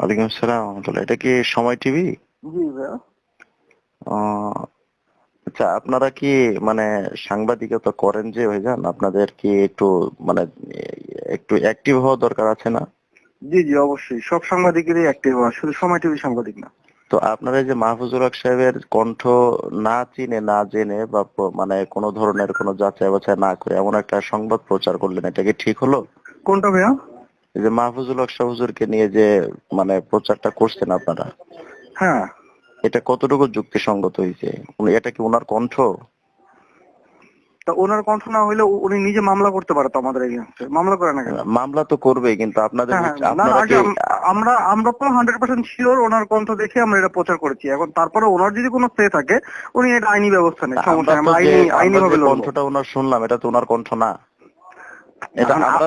ওয়ালাইকুম আসসালাম রহমতুল্লাহ। এটা কি সময় টিভি? জি ভাইয়া। আচ্ছা আপনারা কি মানে সাংবাদিকতা করেন যে ভাইজান? আপনাদের কি একটু মানে একটু অ্যাক্টিভ হওয়া দরকার আছে না? জি জি অবশ্যই। সব সাংবাদিকেরই অ্যাক্টিভ হওয়া। শুধু সময় টিভি সাংবাদিক না। তো আপনারা যে মাহফুজুল হক সাহেবের কণ্ঠ না চিনে না জেনে বা মানে কোনো ধরনের কোনো যাচাই বাছাই না করে এমন একটা সংবাদ প্রচার করলেন এটা কি ঠিক হলো? কোনটা ভাইয়া? যে মাহফুজুল হক হুজুরকে নিয়ে যে মানে প্রচারটা করছেন আপনারা হ্যাঁ। এটা কতটুকু যুক্তিসঙ্গত হয়েছে? এটা কি ওনার কণ্ঠ? তা ওনার কণ্ঠ না হইলে উনি নিজে মামলা করতে পারে তো আমাদের এগেনস্টে মামলা করে না কেন? মামলা তো করবেই কিন্তু আপনাদের হ্যাঁ, হ্যাঁ, আমরা আমরা তো হান্ড্রেড পার্সেন্ট শিওর ওনার কণ্ঠ দেখে আমরা এটা প্রচার করেছি। এখন তারপরে ওনার যদি কোনো স্টে থাকে উনি এটা আইনি ব্যবস্থা নেই সমস্যা আইনি আইনি ভাবে কণ্ঠটা ওনার শুনলাম এটা তো ওনার কণ্ঠ না এটা এখন আমরা যদি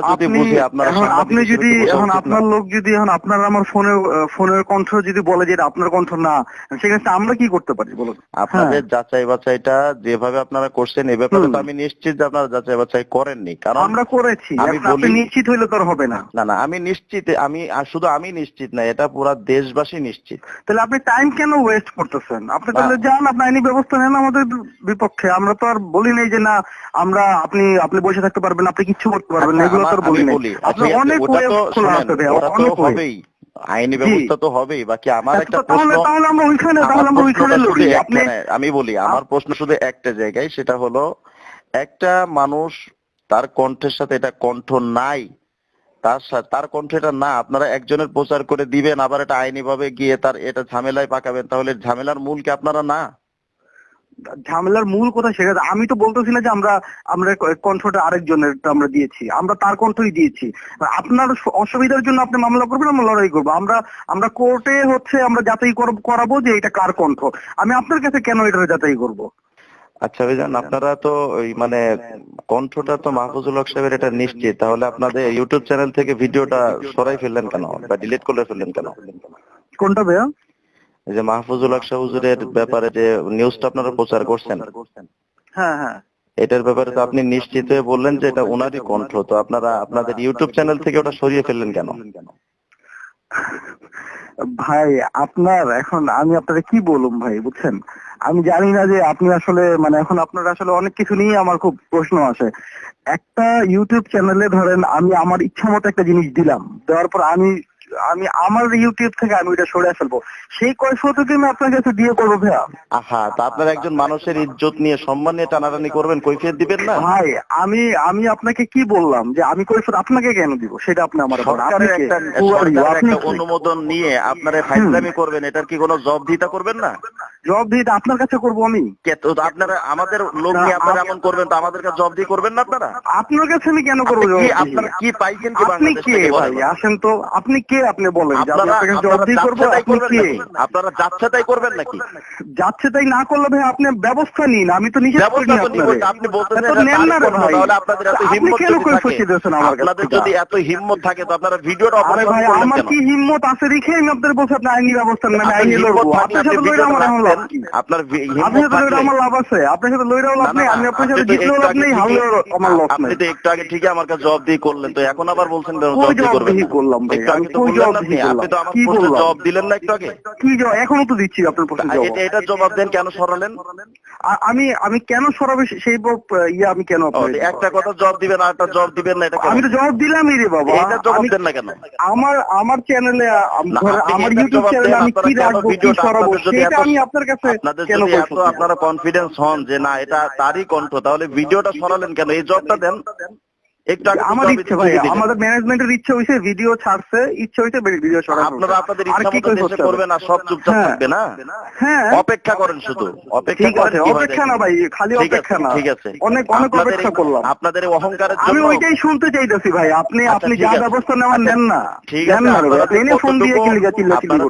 আপনি- বুঝি আপনারা এখন সাংবাদিক আপনি হিসেবে যদি এখন আপনার লোক যদি এখন আপনার আমার ফোনের ফোনের কণ্ঠ যদি বলে যে আপনার কণ্ঠ না সেক্ষেত্রে আমরা কি করতে পারি বলুন? আপনাদের। যাচাই বাছাইটা যেভাবে আপনারা করছেন এ ব্যাপারে তো আমি নিশ্চিত যে আপনারা যাচাই বাছাই করেননি কারণ আমরা করেছি আমি আপনি নিশ্চিত হইলে তো আর হবে না। না না আমি নিশ্চিত আমি শুধু আমি নিশ্চিত না এটা পুরা দেশবাসী নিশ্চিত। তাহলে আপনি টাইম কেন ওয়েস্ট করতেছেন? আপনি তাহলে যান আপনি আইনি ব্যবস্থা নেন আমাদের বিপক্ষে। আমরা তো আর বলি নাই যে না আমরা আপনি আপনি বসে থাকতে পারবেন আপনি কিচ্ছু করতে পারবেন এগুলো তো বলি অনেক ওয়ে খোলা আছে অনেক হবেই আইনি ব্যবস্থা তো হবেই বাকি আমার আচ্ছা, একটা প্রশ্ন তাহলে আমরা ওইখানে তাহলে আমরা ওইখানে শুধু লড়ি। আপনি একটা- আমি বলি আমার প্রশ্ন শুধু একটা জায়গায় সেটা হলো একটা মানুষ তার কণ্ঠের সাথে এটা কণ্ঠ নাই তার সাথে তার কণ্ঠ এটা না আপনারা একজনের প্রচার করে দিবেন আবার এটা আইনি ভাবে গিয়ে তার এটা ঝামেলায় পাকাবেন তাহলে ঝামেলার মূল কি আপনারা না? ঝামেলার মূল কথা সেটা আমি তো বলতেছি না যে আমরা আমরা কণ্ঠটা আরেকজনের আমরা দিয়েছি। আমরা তার কণ্ঠই দিয়েছি। আপনার অসুবিধার জন্য আপনি মামলা করবেন আমরা লড়াই করব। আমরা আমরা কোর্টে হচ্ছে আমরা যাচাই কর- করাবো যে এটা কার কণ্ঠ। আমি আপনার কাছে কেন এটা যাচাই করব? আচ্ছা ভাইজান আপনারা তো ওই মানে কণ্ঠটা তো মাহফুজুল হক সাহেবের এটা নিশ্চিত। তাহলে আপনাদের ইউটিউব চ্যানেল থেকে ভিডিওটা সরাই ফেললেন কেন? বা ডিলিট করে ফেললেন কেন? কোনটা ভাইয়া? যে মাহফুজুল হক হুজুরের ব্যাপারে যে নিউজটা আপনারা প্রচার করছেন। হ্যাঁ হ্যাঁ। এটার ব্যাপারে তো আপনি নিশ্চিত হয়ে বললেন যে এটা ওনারই কণ্ঠ তো আপনারা আপনাদের ইউটিউব চ্যানেল থেকে ওটা সরিয়ে ফেললেন কেন? ভাই আপনার এখন আমি আপনাকে কি বলুম ভাই বুঝছেন? আমি জানি না যে আপনি আসলে মানে এখন আপনার আসলে অনেক কিছু নিয়ে আমার খুব প্রশ্ন আছে একটা ইউটিউব চ্যানেলে ধরেন আমি আমার ইচ্ছা মতো একটা জিনিস দিলাম দেওয়ার পর আমি আমি আমার ইউটিউব থেকে আমি ওইটা সরে ফেলব। সেই কৈফতকে আমি আপনার কাছে দিয়ে করব ভাইয়া। আহা তা আপনারা একজন মানুষের ইজ্জত নিয়ে সম্মান নিয়ে টানাটানি করবেন কৈফিয়ত দিবেন না? ভাই আমি আমি আপনাকে কি বললাম যে আমি কৈফত আপনাকে কেন দিব? সেটা আপনি আমার একটা কে? অনুমোদন নিয়ে আপনারা ফাইজলামি করবেন এটার কি কোনো জব জবাবদিহিতা করবেন না? জবাব দিয়ে আপনার কাছে করব আমি। কে তো আপনারা আমাদের লোক নিয়ে আপনারা এমন করবেন তো আমাদের কাছে জবাবদিহি করবেন না আপনারা? আপনার কাছে আমি কেন করব কি? আপনারা কি পাইছেন কি আপনি কে ভাই? আসেন তো আপনি কে আপনি বলেন আপনারা যাচ্ছে তাই করবেন নাকি? যাচ্ছে তাই না করলে ভাই আপনি ব্যবস্থা নিন আমি তো নিষেধ করিনি ব্যবস্থা তো নিব আপনারে। না। আপনি আপনাদের যদি এত হিম্মত থাকে তো আপনারা ভিডিওটা ভাই আমার কি হিম্মত আছে রেখে আমি আপনাদের বলছি আপনি আইনি ব্যবস্থা নেন আইনি লড়বো আপনার সাথে লইরা আমার লাভ আপনার আপনার সাথে লইরা আমার লাভ আছে আপনার সাথে লইরাও লাভ নেই আমি আপনার সাথে জিতলেও লাভ নেই হারলেও আমার আপনি নেই তো একটু আগে ঠিকই আমার কাছে জবাব দিয়ে করলেন তো এখন আবার বলছেন জবাব দিয়ে করবেন? করলাম ভাই? আপনি? তো আমার প্রশ্নের জবাব দিলেন না একটু আগে। কি জবাব? এখনও তো দিচ্ছি আপনার প্রশ্ন তা এটা জবাব দেন কেন সরালেন? আমি আমি কেন সরাবে সেই ইয়ে আমি কেন একটা কথা জবাব দিবেন আর একটা জবাব দিবেন না এটা আমি তো জবাব দিলামই রে বাবা। এটা জবাব দেন না কেন? আমার আমার চ্যানেলে আমার ইউটিউব চ্যানেলে আমি কি রাখব কি সরাবো সেটা আমি আপনার কাছে কেন শুনছি? আপনারা কনফিডেন্স হন যে না এটা তারই কণ্ঠ তাহলে ভিডিওটা সরালেন কেন? এই জবটা দেন। একটু আমার ইচ্ছে ভাই আমাদের ম্যানেজমেন্টের ইচ্ছা হইছে ভিডিও ছাড়ছে ইচ্ছা হইছে ভিডিও সরাবো আপনারা আপনাদের আর ইচ্ছা মতো দেশে করবেন আর সব চুপচাপ হ্যাঁ। থাকবে না? হ্যাঁ। অপেক্ষা করেন শুধু। অপেক্ষা করেন আছে কি অপেক্ষা না ভাই খালি অপেক্ষা না। ঠিক আছে। অনেক অনেক অপেক্ষা করলাম। আপনাদের এই অহংকারের আমি ওইটাই শুনতে চাইতেছি ভাই আপনি আচ্ছা, আপনি যা ব্যবস্থা নেওয়ার আচ্ছা, নেন না। ঠিক আছে এনে ফোন দিয়ে কতটুকু- চিল্লা চিল্লি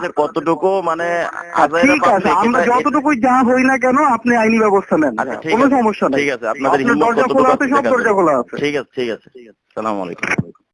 মানে ঠিক আছে আমরা যতটুকু যা হই না কেন আপনি আইনি ব্যবস্থা নেন। আচ্ছা, কোনো সমস্যা নেই। ঠিক আছে আপনাদের হিম্মত দরজা কতটুকু খোলা আছে সব দরজা খোলা আছে। ঠিক আছে ঠিক আছে। 这个。السلام عليكم.